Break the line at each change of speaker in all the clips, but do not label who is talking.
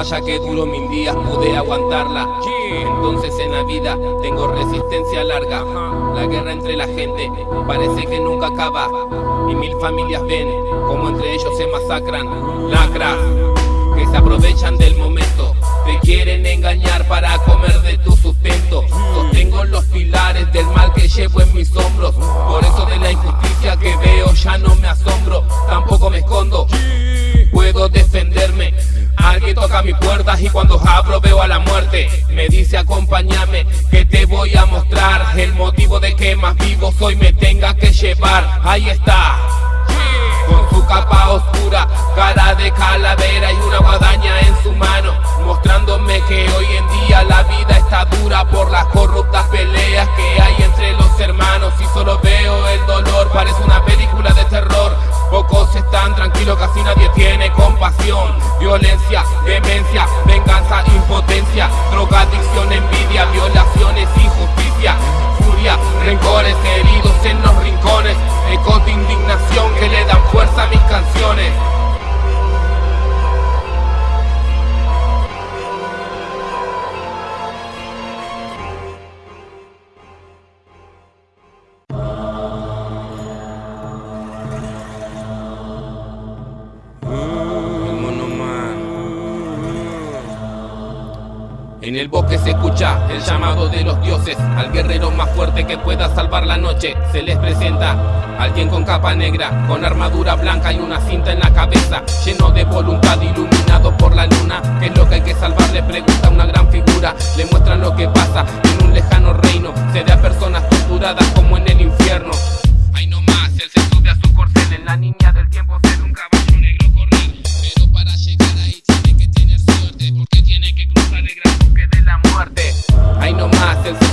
batalla que duró mil días pude aguantarla. Entonces en la vida tengo resistencia larga. La guerra entre la gente parece que nunca acaba. Y mil familias ven como entre ellos se masacran. Lacras que se aprovechan del momento Te quieren engañar para comer de tu sustento. Sostengo los pilares del mal que llevo en mis hombros. Por eso de la injusticia que veo ya no me asombro. Tampoco me escondo. Puedo defenderme Alguien toca mi puerta y cuando abro veo a la muerte. Me dice acompáñame que te voy a mostrar. El motivo de que más vivo soy me tenga que llevar. Ahí está. Con su capa oscura, cara de calavera y una guadaña en su mano, mostrándome que hoy en día la vida está dura por las corruptas peleas que hay compasión. Alguien con capa negra Con armadura blanca y una cinta en la cabeza Lleno de voluntad, iluminado por la luna ¿Qué es lo que hay que salvar? Le pregunta una gran figura Le muestran lo que pasa en un lejano reino Se ve a personas torturadas como en el infierno Ahí nomás, él se sube a su corcel En la niña del tiempo se ve un caballo negro correr Pero para llegar ahí tiene que tener suerte Porque tiene que cruzar el gran bosque de la muerte Ahí nomás, él se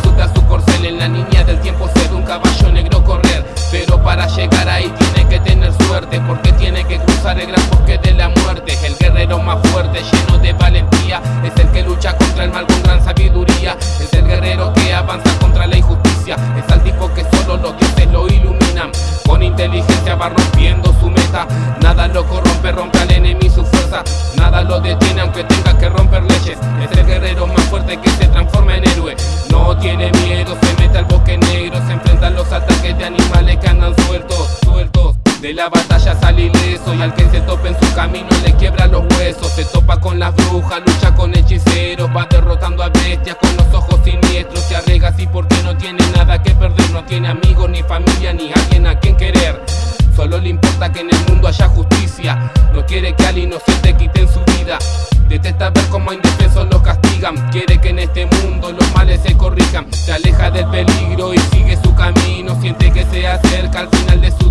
Porque tiene que cruzar el gran bosque de la muerte. El guerrero más fuerte, lleno de valentía Es el que lucha contra el mal con gran sabiduría. Es el guerrero que avanza contra la injusticia. Es el tipo que solo los dioses lo iluminan. Con inteligencia va rompiendo su meta. Nada lo corrompe, rompe al enemigo su fuerza. Nada lo detiene aunque tenga que romper leyes. Es el guerrero más fuerte que se transforma en héroe. No tiene miedo, se mete al bosque negro Se enfrenta a los ataques de animales que andan sueltos de la batalla sale ileso y al que se tope en su camino le quiebra los huesos. Se topa con las brujas, lucha con hechiceros Va derrotando a bestias con los ojos siniestros. Se arriesga así porque no tiene nada que perder No tiene amigos, ni familia, ni alguien a quien querer. Solo le importa que en el mundo haya justicia. No quiere que al inocente quiten su vida. Detesta ver cómo a indefensos los castigan. Quiere que en este mundo los males se corrijan. Se aleja del peligro y sigue su camino. Siente que se acerca al final de su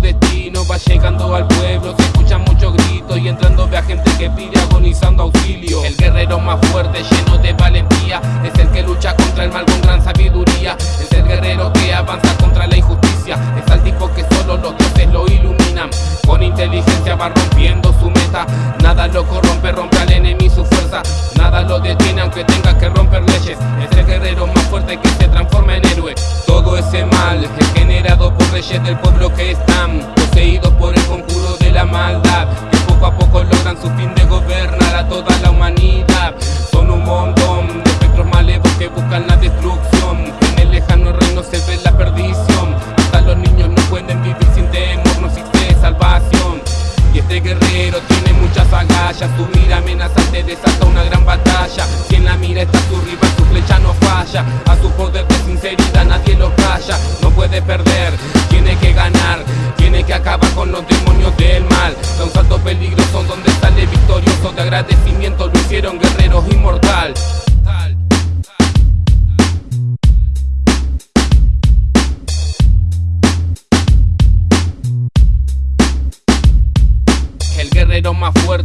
Va llegando al pueblo, se escuchan muchos gritos Y entrando ve a gente que pide agonizando auxilio. El guerrero más fuerte, lleno de valentía Es el que lucha contra el mal con gran sabiduría. Es el guerrero que avanza contra la injusticia. Es el tipo que solo los dioses lo iluminan. Con inteligencia va rompiendo su meta. Nada lo corrompe, rompe al enemigo su fuerza. Nada lo detiene aunque tenga que romper leyes. Es el guerrero más fuerte que se transforma en héroe. Todo ese mal es generado por reyes del pueblo que están Poseídos por el conjuro de la maldad Que poco a poco logran su fin de gobernar a toda la humanidad. Son un montón de espectros malevos que buscan la destrucción. En el lejano reino se ve la perdición. Hasta los niños no pueden vivir sin temor, no existe salvación. Y este guerrero tiene muchas agallas Su mira amenazante desata una gran batalla. Quien la mira está su rival, su flecha no falla. A su poder de sinceridad nadie lo calla No puede perder, tiene que ganar Tiene que acabar con los demonios del mal. Da un salto peligroso donde sale victorioso De agradecimiento. Lo hicieron guerreros inmortal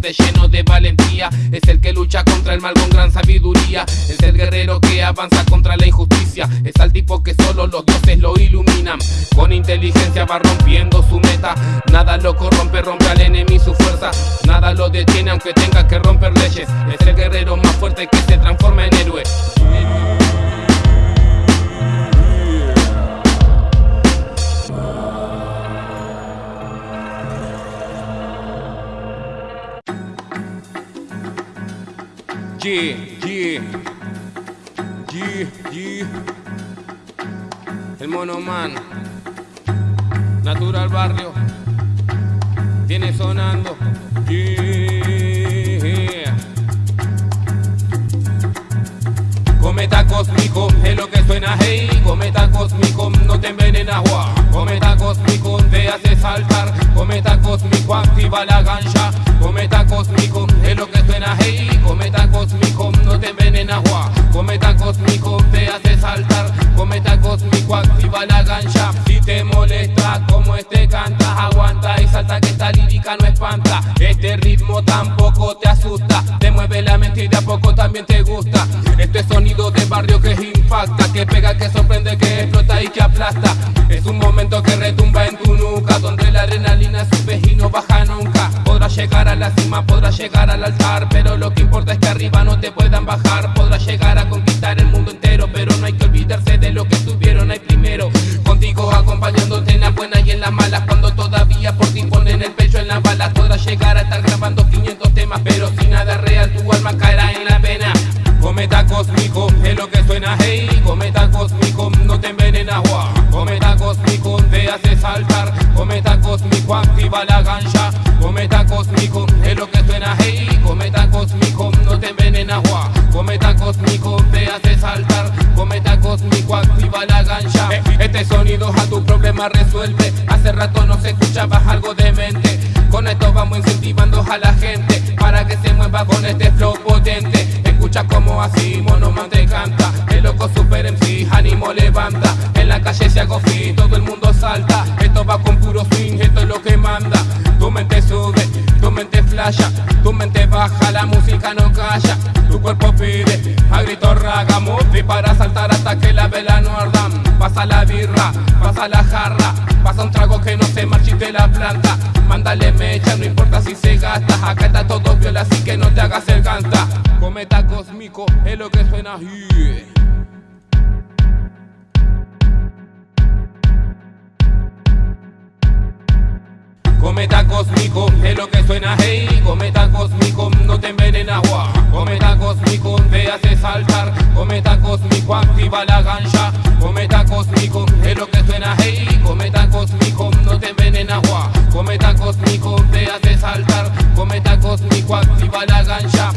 fuerte, lleno de valentía. Es el que lucha contra el mal con gran sabiduría. Es el guerrero que avanza contra la injusticia. Es al tipo que solo los dioses lo iluminan. Con inteligencia va rompiendo su meta. Nada lo corrompe, rompe al enemigo su fuerza. Nada lo detiene aunque tenga que romper leyes. Es el guerrero más fuerte que se transforma en héroe Yeah, yeah. Yeah, yeah. El monoman. Natural barrio. Viene sonando. Yeah. Cometa cósmico es lo que suena, hey. Cometa cósmico, no te envenenas, agua. Cometa cósmico te hace saltar. Cometa cósmico activa la gancha. Cometa cósmico es lo que suena, hey. Cometa cósmico, no te envenenas, agua. Cometa cósmico te hace saltar. Cometa cósmico activa la gancha. Si te molesta como este canta, aguanta y salta que esta lírica no espanta. Este ritmo tampoco te asusta. Te mueve la mente y de a poco también te gusta. Este sonido de barrio que impacta, que pega, que sorprende, que explota y que aplasta. Es un momento que retumba en tu nuca, donde la adrenalina sube y no baja nunca. Podrás llegar a la cima, podrás llegar al altar, pero lo que importa es que arriba no te puedan bajar. Podrás llegar a conquistar el mundo entero, pero no hay que olvidarse de lo que estuvieron ahí primero. Contigo acompañándote en las buenas y en las malas, cuando todavía por ti ponen el pecho en las balas. Podrás llegar a estar activa la gancha. Cometa cósmico es lo que suena, hey. Cometa cósmico, no te envenenas, guau. Cometa cósmico te hace saltar. Cometa cósmico activa la gancha. Eh, Este sonido a tu problema resuelve. Hace rato no se escuchaba algo demente. Con esto vamos incentivando a la gente para que se mueva con este flow potente. Escucha como así Monoman te canta. El loco super MC, ánimo levanta. En la calle se hago fit, todo el mundo salta. Esto va con puro tu mente baja, la música no calla. Tu cuerpo pide, a grito raga, y para saltar hasta que la vela no arda. Pasa la birra, pasa la jarra, pasa un trago que no se marchite la planta. Mándale mecha, no importa si se gasta. Acá está todo viola, así que no te hagas el canta. Cometa cósmico es lo que suena. Cometa cósmico es lo que suena, hey. Cometa cósmico, no te envenenas, guau. Cometa cósmico te hace saltar. Cometa cósmico activa la gancha. Cometa cósmico es lo que suena, hey. Cometa cósmico, no te envenenas, guau. Cometa cósmico te hace saltar. Cometa cósmico activa la gancha.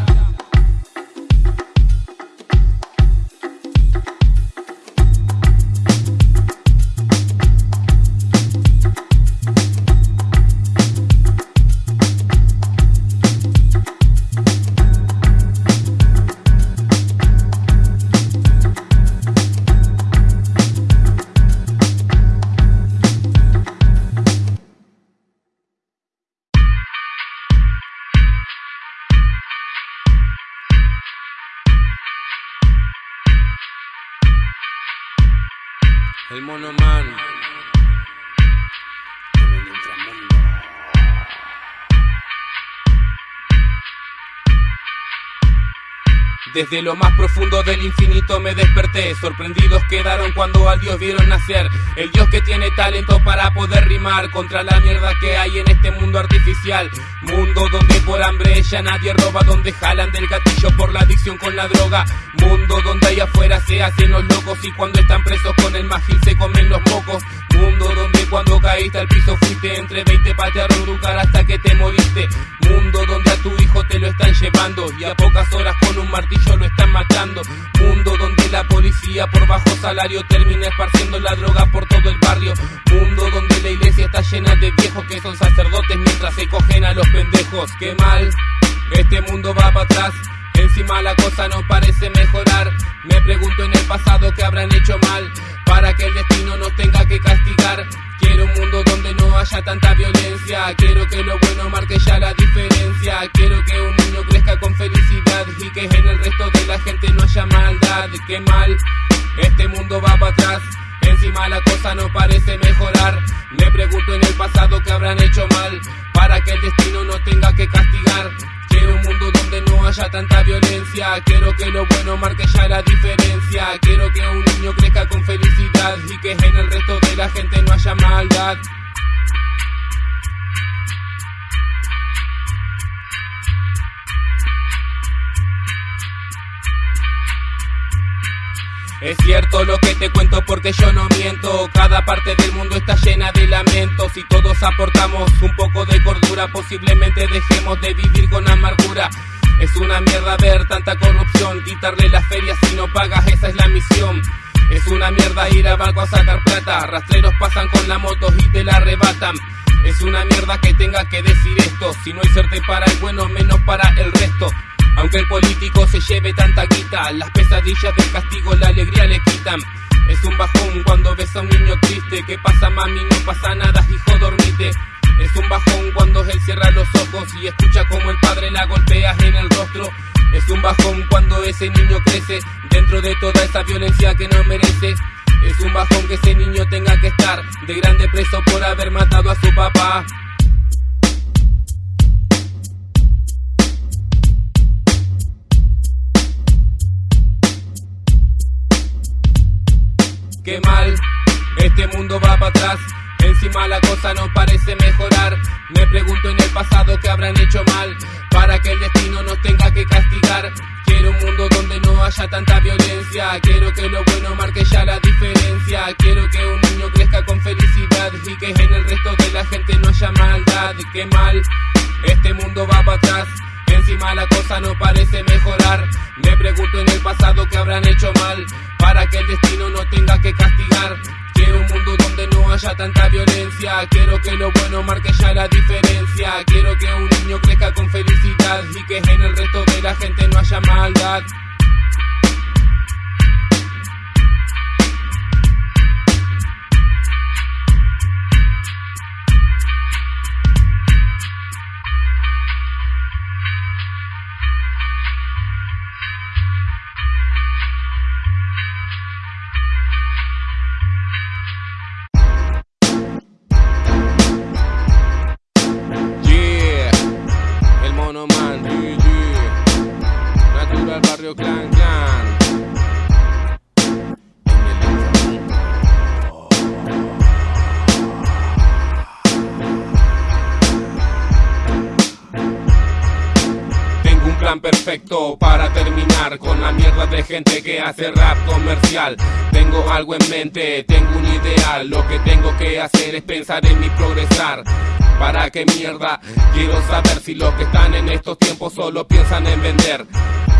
Desde lo más profundo del infinito me desperté. Sorprendidos quedaron cuando al Dios vieron nacer. El Dios que tiene talento para poder rimar contra la mierda que hay en este mundo artificial. Mundo donde por hambre ya nadie roba, donde jalan del gatillo por la adicción con la droga. Mundo donde allá afuera se hacen los locos y cuando están presos con el magil se comen los mocos. Mundo donde cuando caíste al piso fuiste entre 20 patearon un lugar hasta que te moriste. Mundo donde a tu hijo te lo están llevando y a pocas horas con un martillo lo están matando. Mundo donde la policía por bajo salario termina esparciendo la droga por todo el barrio. Mundo donde la iglesia está llena de viejos que son sacerdotes mientras se cogen a los pendejos. Qué mal, este mundo va para atrás. Encima la cosa no parece mejorar. Me pregunto en el pasado qué habrán hecho mal para que el destino nos tenga que castigar. Quiero un mundo donde no haya tanta violencia. Quiero que lo bueno marque ya la diferencia. Quiero que un niño crezca con felicidad y que en el resto de la gente no haya maldad. Qué mal, este mundo va para atrás. Encima la cosa no parece mejorar. Me pregunto en el pasado qué habrán hecho mal para que el destino nos tenga que castigar. Quiero un mundo donde no haya tanta violencia. Quiero que lo bueno marque ya la diferencia. Quiero que un niño crezca con felicidad y que en el resto de la gente no haya maldad. Es cierto lo que te cuento porque yo no miento. Cada parte del mundo está llena de lamentos. Y todos aportamos un poco de cordura, posiblemente dejemos de vivir con amargura. Es una mierda ver tanta corrupción, quitarle las ferias si no pagas, esa es la misión. Es una mierda ir a banco a sacar plata, rastreros pasan con la moto y te la arrebatan. Es una mierda que tenga que decir esto, si no hay suerte para el bueno, menos para el resto. Aunque el político se lleve tanta guita, las pesadillas del castigo la alegría le quitan. Es un bajón cuando ves a un niño triste, ¿qué pasa mami? No pasa nada, hijo, dormite. Es un bajón cuando él cierra los ojos y escucha como el padre la golpea en el rostro. Es un bajón cuando ese niño crece dentro de toda esa violencia que no merece. Es un bajón que ese niño tenga que estar de grande preso por haber matado a su papá. Qué mal, este mundo va para atrás Encima la cosa no parece mejorar. Me pregunto en el pasado qué habrán hecho mal para que el destino nos tenga que castigar. Quiero un mundo donde no haya tanta violencia. Quiero que lo bueno marque ya la diferencia. Quiero que un niño crezca con felicidad y que en el resto de la gente no haya maldad. Qué mal, este mundo va para atrás. Encima la cosa no parece mejorar. Me pregunto en el pasado qué habrán hecho mal para que el destino no tenga que castigar. Quiero un mundo donde no haya tanta violencia. Quiero que lo bueno marque ya la diferencia. Quiero que un niño crezca con felicidad y que en el resto de la gente no haya maldad. Hace rap comercial. Tengo algo en mente, tengo un ideal, lo que tengo que hacer es pensar en mi progresar. ¿Para qué mierda? Quiero saber si los que están en estos tiempos solo piensan en vender.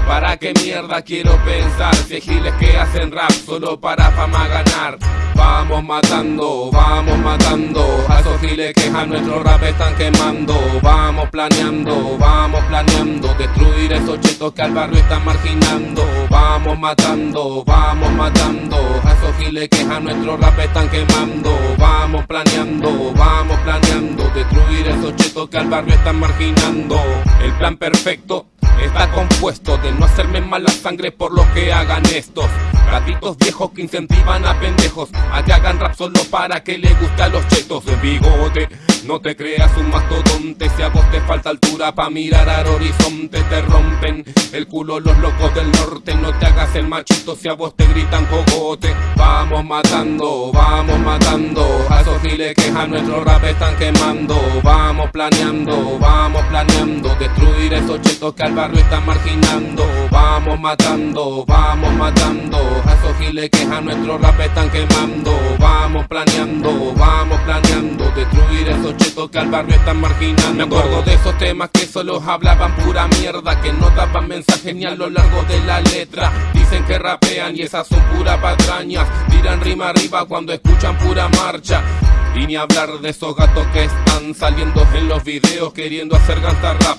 ¿Para qué mierda quiero pensar si giles que hacen rap solo para fama ganar? Vamos matando, vamos matando a esos giles que a nuestro rap están quemando. Vamos planeando, vamos planeando destruir esos chetos que al barrio están marginando. Vamos matando, vamos matando a esos giles que a nuestro rap están quemando. Vamos planeando, vamos planeando destruir esos chetos que al barrio están marginando. El plan perfecto está compuesto de no hacerme mala sangre por lo que hagan estos. Gatitos viejos que incentivan a pendejos a que hagan rap solo para que le guste a los chetos. De bigote no te creas un mastodonte, si a vos te falta altura pa' mirar al horizonte Te rompen el culo los locos del norte. No te hagas el machito si a vos te gritan cogote. Vamos matando, vamos matando. A esos giles que a nuestro rap están quemando. Vamos planeando, vamos planeando. Destruir esos chetos que al barrio están marginando. Vamos matando, vamos matando. A esos giles que a nuestro rap están quemando. Vamos planeando, vamos planeando. Destruir esos chetos que al barrio están marginando Me acuerdo de esos temas que solo hablaban pura mierda Que no daban mensaje ni a lo largo de la letra. Dicen que rapean y esas son pura patrañas. Tiran rima arriba cuando escuchan pura marcha. Y ni hablar de esos gatos que están saliendo en los videos queriendo hacer gangsta rap.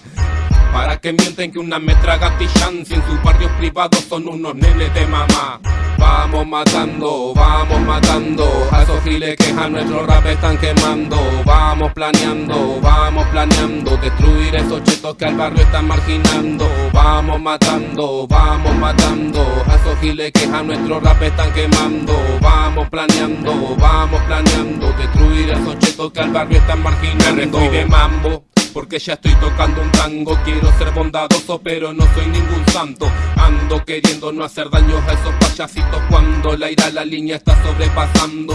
Para que mienten que una metra gatillan si en sus barrios privados son unos nenes de mamá Vamos matando, vamos matando. A esos giles que a nuestro rap están quemando. Vamos planeando, vamos planeando. Destruir esos chetos que al barrio están marginando. Vamos matando, vamos matando. A esos giles que a nuestro rap están quemando. Vamos planeando, vamos planeando. Destruir esos chetos que al barrio están marginando. Me de mambo porque ya estoy tocando un tango. Quiero ser bondadoso pero no soy ningún santo. Ando queriendo no hacer daños a esos payasitos Cuando la ira la línea está sobrepasando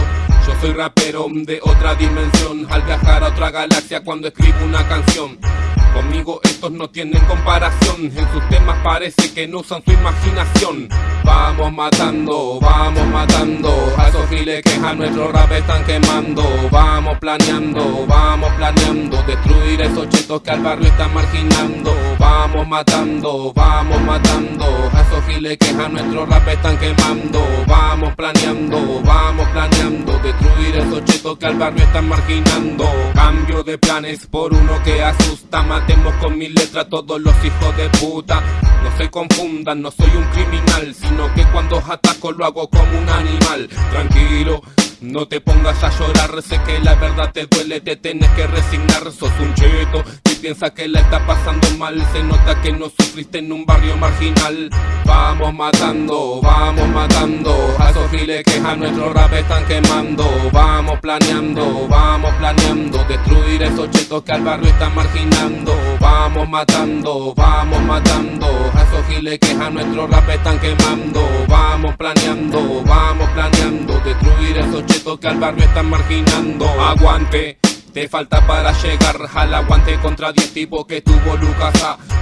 Yo soy rapero de otra dimensión Al viajar a otra galaxia cuando escribo una canción. Conmigo estos no tienen comparación En sus temas parece que no usan su imaginación. Vamos matando, vamos matando A esos giles que a nuestro rap están quemando. Vamos planeando, vamos planeando Destruir esos chetos que al barrio están marginando. Vamos matando, vamos matando A esos giles que a nuestro rap están quemando. Vamos planeando, vamos planeando Destruir esos chetos que al barrio están marginando. Cambio de planes por uno que asusta. Matemos con mi letra todos los hijos de puta. No se confundan, no soy un criminal Sino que cuando ataco lo hago como un animal. Tranquilo no te pongas a llorar, sé que la verdad te duele, te tienes que resignar, sos un cheto que piensa que la está pasando mal, se nota que no sufriste en un barrio marginal. Vamos matando, vamos matando, a esos giles que a nuestro rap están quemando, vamos planeando, vamos planeando, destruir esos chetos que al barrio están marginando, vamos matando, vamos matando, a esos giles que a nuestro rap están quemando, vamos planeando, vamos planeando, destruir esos que al barrio están marginando. Aguante te falta para llegar. Al aguante contra 10 tipos que tuvo Lucas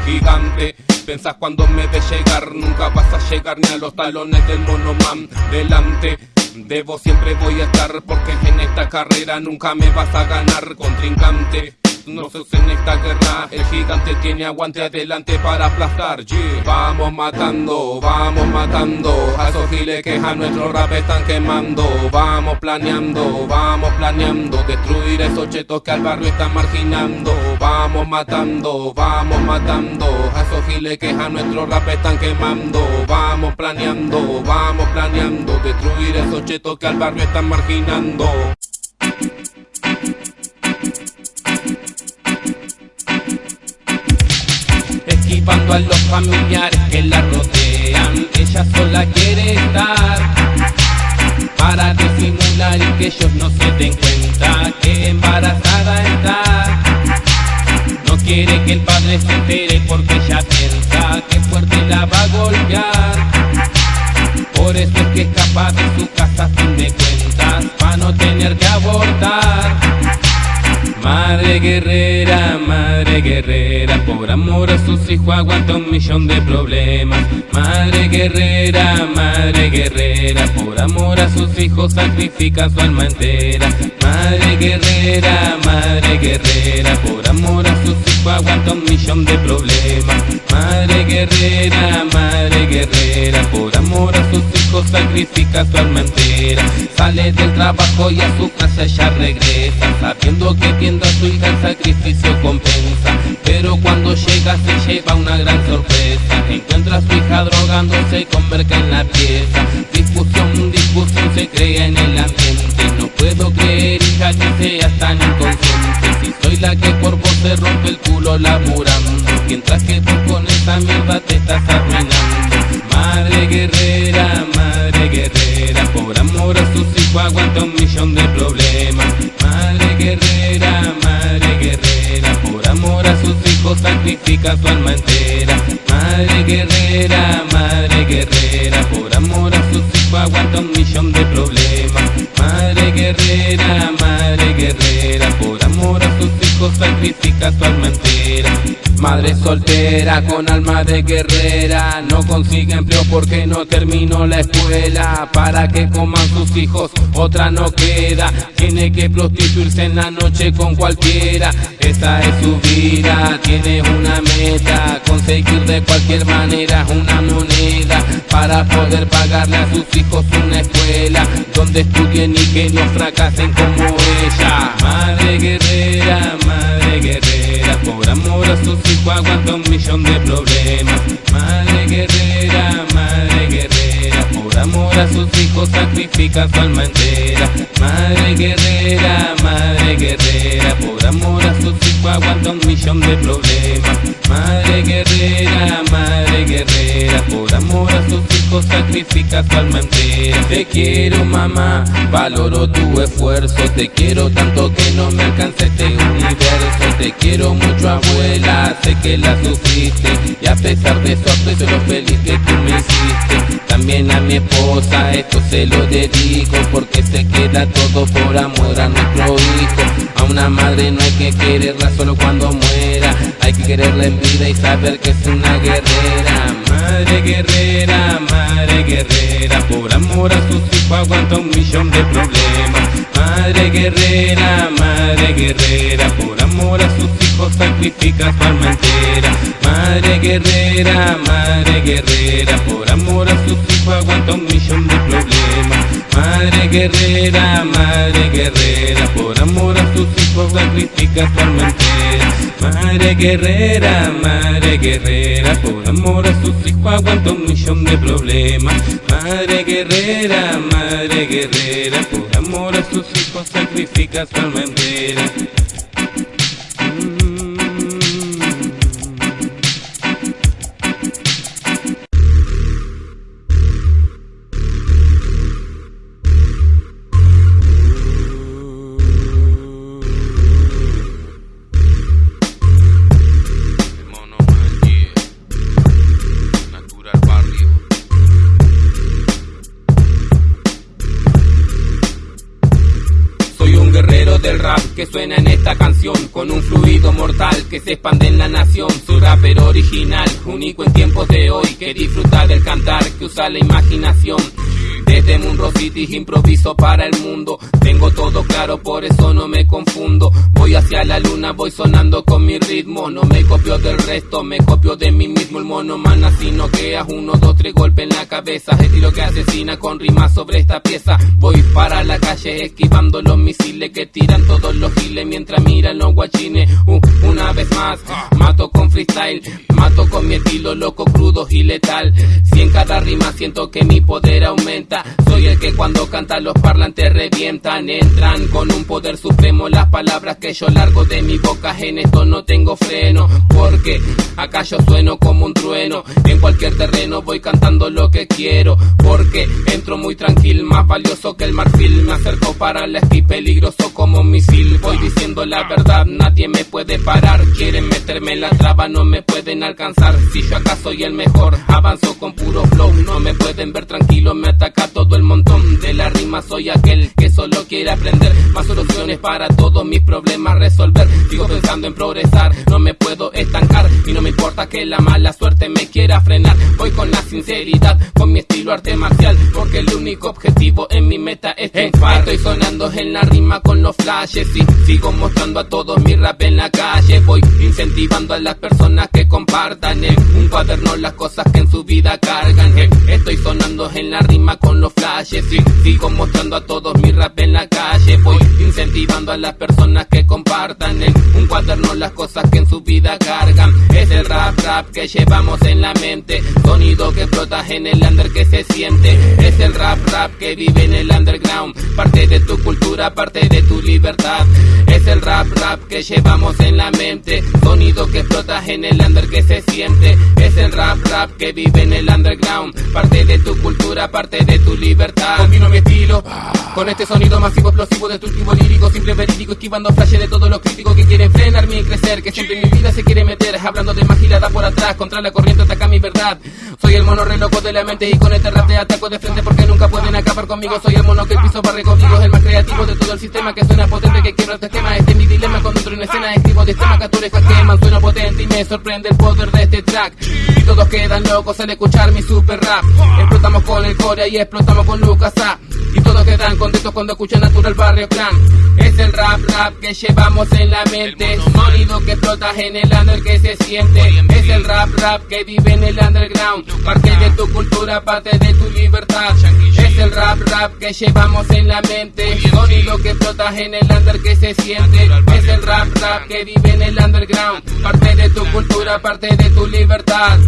gigante Pensás cuando me ves llegar, nunca vas a llegar ni a los talones del monoman delante de vos siempre voy a estar porque en esta carrera nunca me vas a ganar. Contrincante no se en esta guerra El gigante tiene aguante adelante para aplastar. Vamos matando, vamos matando A esos giles que a nuestro rap están quemando. Vamos planeando, vamos planeando Destruir esos chetos que al barrio están marginando. Vamos matando, vamos matando A esos giles que a nuestro rap están quemando. Vamos planeando, vamos planeando Destruir esos chetos que al barrio están marginando esquivando a los familiares que la rodean. Ella sola quiere estar para disimular y que ellos no se den cuenta que embarazada está. No quiere que el padre se entere porque ella piensa que fuerte la va a golpear. Por eso es que escapa de su casa a fin de cuentas, para no tener. Madre guerrera, madre guerrera, por amor a sus hijos aguanta un millón de problemas. Madre guerrera, madre guerrera, por amor a sus hijos sacrifica su alma entera. Madre guerrera, madre guerrera, por amor a sus hijos aguanta un millón de problemas. Madre guerrera, madre guerrera, por amor a sus hijos sacrifica su alma entera. Sale del trabajo y a su casa ya regresa, sabiendo que viendo a su hija el sacrificio compensa. Pero cuando llega se lleva una gran sorpresa, encuentra a su hija drogándose con merca en la pieza. Discusión, discusión se crea en el ambiente, no puedo creer hija que seas tan inconsciente. Si soy la que por vos se rompe el culo laburando, mientras que tú con esa mierda te estás arruinando. Madre guerrera, madre guerrera, por amor a sus hijos aguanta un millón de problemas. Madre guerrera, madre guerrera, por amor a sus hijos sacrifica su alma entera. Madre guerrera, madre guerrera, por amor a sus hijos aguanta un millón de problemas. Madre guerrera, hijos sacrifica su alma entera. Madre soltera con alma de guerrera No consigue empleo porque no terminó la escuela. Para que coman sus hijos otra no queda. Tiene que prostituirse en la noche con cualquiera. Esa es su vida, tiene una meta Conseguir de cualquier manera una moneda Para poder pagarle a sus hijos una escuela Donde estudien y que no fracasen como ella. Madre guerrera, madre guerrera Por amor a sus hijos aguanta un millón de problemas. Madre guerrera, madre guerrera Por amor a sus hijos sacrifica su alma entera. Madre guerrera, madre guerrera Por amor a sus hijos aguanta un millón de problemas. Madre guerrera, madre guerrera Por amor a sus hijos sacrifica su alma entera. Te quiero mamá, valoro tu esfuerzo. Te quiero tanto que no me alcance este universo. Te quiero mucho abuela, sé que la sufriste. Y a pesar de eso estoy lo feliz que tú me hiciste. También a mi esposa esto se lo dedico Porque se queda todo por amor a nuestro hijo. A una madre no hay que quererla solo cuando muera. Hay que quererla en vida y saber que es una guerrera Madre guerrera, madre guerrera por amor a sus hijos aguanta un millón de problemas. Madre guerrera, madre guerrera, por amor a sus hijos sacrifica su alma entera. Madre guerrera, madre guerrera, por amor a sus hijos aguanta un millón de problemas. Madre guerrera, madre guerrera, por amor a sus hijos sacrifica su alma entera. Madre guerrera, madre guerrera, por amor a sus hijos aguanta un millón de problemas. Madre guerrera, madre guerrera, por amor a sus hijos sacrifica su alma entera. Que suena en esta canción Con un fluido mortal que se expande en la nación. Soy rapero original, único en tiempos de hoy Que disfruta del cantar, que usa la imaginación desde Munro City improviso para el mundo. Tengo todo claro, por eso no me confundo. Voy hacia la luna, voy sonando con mi ritmo. No me copio del resto, me copio de mí mismo. El mono man así no quedas uno, dos, tres golpes en la cabeza. Estilo que asesina con rimas sobre esta pieza. Voy para la calle esquivando los misiles que tiran todos los giles mientras miran los guachines. Uh, una vez más, mato con freestyle, mato con mi estilo loco, crudo y letal. Si en cada rima siento que mi poder aumenta. Soy el que cuando canta los parlantes revientan, entran con un poder supremo. Las palabras que yo largo de mi boca en esto no tengo freno. Porque acá yo sueno como un trueno. En cualquier terreno voy cantando lo que quiero. Porque entro muy tranquilo, más valioso que el marfil. Me acerco para la esquí, peligroso como un misil. Voy diciendo la verdad, nadie me puede parar. Quieren meterme en la traba, no me pueden alcanzar. Si yo acá soy el mejor, avanzo con puro flow. No me pueden ver tranquilo, me ataca todo el montón. De la rima soy aquel que solo quiere aprender. Más soluciones para todos mis problemas resolver. Sigo pensando en progresar no me puedo estancar. Y no me importa que la mala suerte me quiera frenar. Voy con la sinceridad con mi estilo arte marcial. Porque el único objetivo en mi meta es triunfar. estoy sonando en la rima con los flashes y sigo mostrando a todos mi rap en la calle. Voy incentivando a las personas que compartan en un cuaderno las cosas que en su vida cargan. Estoy sonando en la rima con los flashes y sigo mostrando a todos mi rap en la calle. A las personas que compartan en un cuaderno las cosas que en su vida cargan. Es el rap rap que llevamos en la mente, sonido que flota en el under que se siente. Es el rap rap que vive en el underground, parte de tu cultura, parte de tu libertad. Es el rap rap que llevamos en la mente, sonido que flota en el under que se siente. Es el rap rap que vive en el underground, parte de tu cultura, parte de tu libertad. Combino mi estilo con este sonido masivo, explosivo, destructivo, lírico, simple, verídico, esquivando flashes de todos los críticos que quieren frenarme y crecer, que siempre en mi vida se quiere meter, hablando de más girada por atrás, contra la corriente ataca mi verdad. Soy el mono re loco de la mente y con este rap te ataco de frente porque nunca pueden acabar conmigo. Soy el mono que el piso barre conmigo, el más creativo de todo el sistema que suena potente, que quiero este esquema. Este es mi dilema cuando entro en escena, escribo de tema que queman, suena potente y me sorprende el poder de este track. Y todos quedan locos al escuchar mi super rap. Explotamos con el core y explotamos con Lucas. Y todos quedan contentos cuando escuchan Natural Barrio Clan. Es el rap rap que llevamos en la mente. Sonido que explota en el under que se siente. Es el rap rap que vive en el underground. Parte de tu cultura, parte de tu libertad. Es el rap rap que llevamos en la mente. Sonido que explota en el under que se siente. Es el rap rap que vive en el underground. Parte de tu cultura, parte de tu libertad.